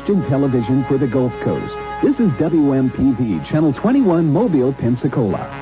Christian television for the Gulf Coast. This is WMPV, Channel 21, Mobile, Pensacola.